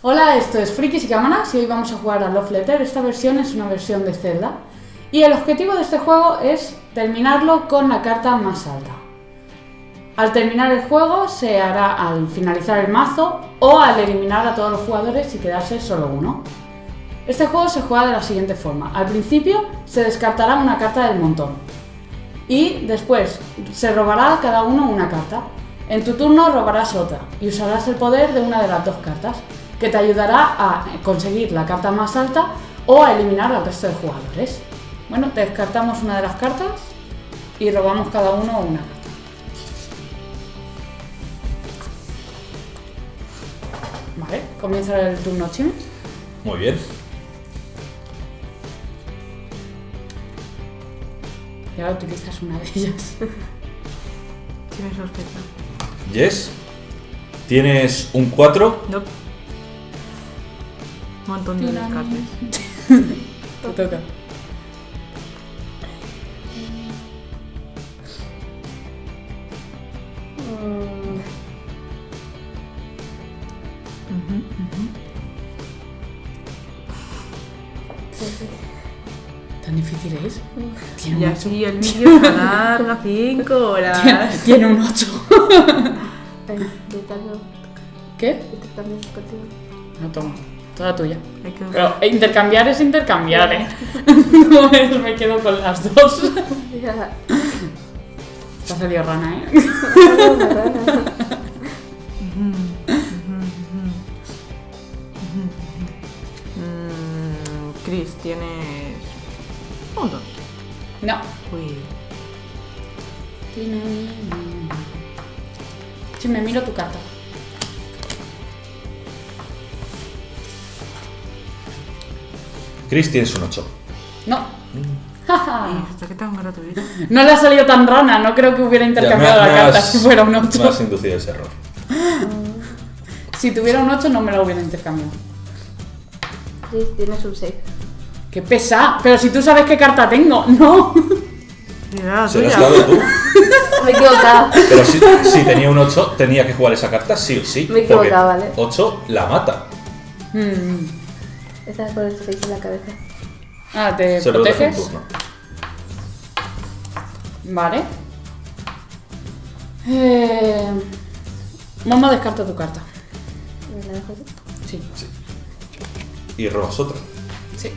Hola, esto es Frikis y Cámaras y hoy vamos a jugar a Love Letter. Esta versión es una versión de Zelda y el objetivo de este juego es terminarlo con la carta más alta. Al terminar el juego se hará al finalizar el mazo o al eliminar a todos los jugadores y quedarse solo uno. Este juego se juega de la siguiente forma. Al principio se descartará una carta del montón y después se robará cada uno una carta. En tu turno robarás otra y usarás el poder de una de las dos cartas, que te ayudará a conseguir la carta más alta o a eliminar al resto de jugadores. Bueno, descartamos una de las cartas y robamos cada uno una carta. Vale, comienza el turno Chim. Muy bien. Y ahora utilizas una de ellas. Tienes sospecha. Yes. Tienes un 4. No. Montón de descartes. Te toca. ¿Tan difícil es? Tiene Y un así el vídeo se alarga 5 horas. Tiene, tiene un 8. Yo también, ¿Qué? No, toma. Toda tuya. Pero intercambiar es intercambiar, ¿eh? No es me quedo con las dos. Ya. Te ha salido rana, ¿eh? Mm, Chris, tienes. Un dos. No. Uy. Si me miro tu carta. Chris, tienes un 8. No. No le ha salido tan rana, no creo que hubiera intercambiado Ya, me- la me carta has- si fuera un Me 8. has inducido ese error. Si tuviera un 8 no me la hubiera intercambiado. Sí, tienes un 6. ¡Qué pesa! Pero si tú sabes qué carta tengo, no. Mira Se lo has dado tú. Me he equivocado. Pero si, si tenía un 8, tenía que jugar esa carta sí o sí. Me he equivocado, vale. 8 la mata. Mm. Estás con el 6 en la cabeza. Ah, ¿te Se lo dejo en proteges? turno. Vale. Eh... Momo descarta tu carta. ¿Me la dejo yo? Sí. Y robas otra. Sí.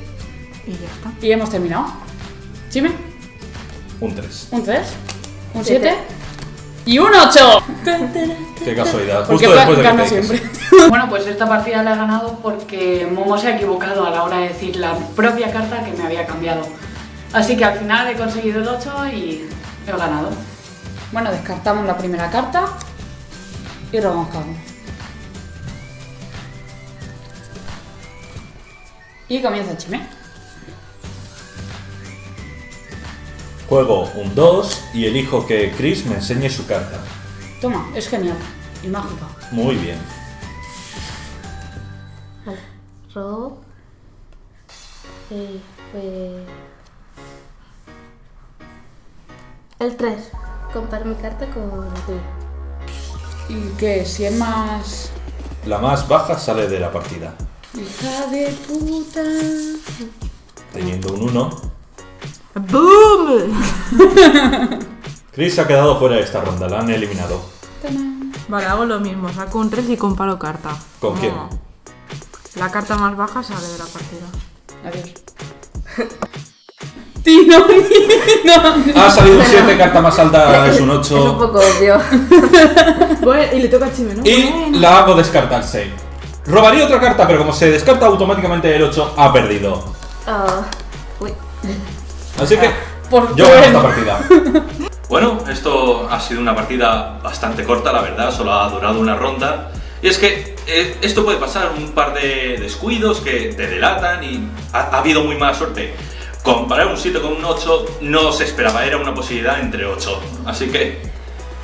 Y ya está. Y hemos terminado. ¿Chime? Un 3. ¿Un 3? ¿Un Siete. 7? ¡Y un 8! Qué casualidad. Porque Justo después de que te siempre. Bueno, pues esta partida la he ganado porque Momo se ha equivocado a la hora de decir la propia carta que me había cambiado. Así que al final he conseguido el 8 y he ganado. Bueno, descartamos la primera carta y robamos uno. Y comienza chime. Juego un 2 y elijo que Chris me enseñe su carta. Toma, es genial y mágica. Muy bien. Vale. Robo. Eh, fue. El 3. Comparo mi carta con la tuya. Y que si es más... La más baja sale de la partida. Hija de puta. Teniendo un 1. ¡Boom! Chris ha quedado fuera de esta ronda, la han eliminado. Vale, hago lo mismo. Saco un 3 y comparo carta. ¿Con quién? La carta más baja sale de la partida. Adiós. Tino, no. Ha salido un 7, carta más alta es un Es un 8. poco obvio. Bueno, y le toca a Chime, ¿no? Y la hago descartarse. Robaría otra carta, pero como se descarta automáticamente el 8, ha perdido. Ah, uy. Así que Por yo gano esta partida. Bueno, esto ha sido una partida bastante corta, la verdad, solo ha durado una ronda. Y es que eh, esto puede pasar, un par de descuidos que te delatan y ha, ha habido muy mala suerte. Comparar un 7 con un 8 no se esperaba, era una posibilidad entre 8. Así que...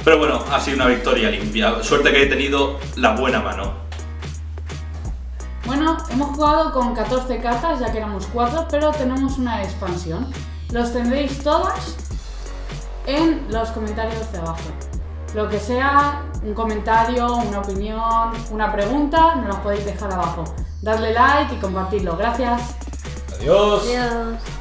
Pero bueno, ha sido una victoria limpia. Suerte que he tenido la buena mano. Bueno, hemos jugado con 14 cartas, ya que éramos 4, pero tenemos una expansión. Los tendréis todas en los comentarios de abajo. Lo que sea un comentario, una opinión, una pregunta, nos los podéis dejar abajo. Darle like y compartirlo. Gracias. Adiós. Adiós.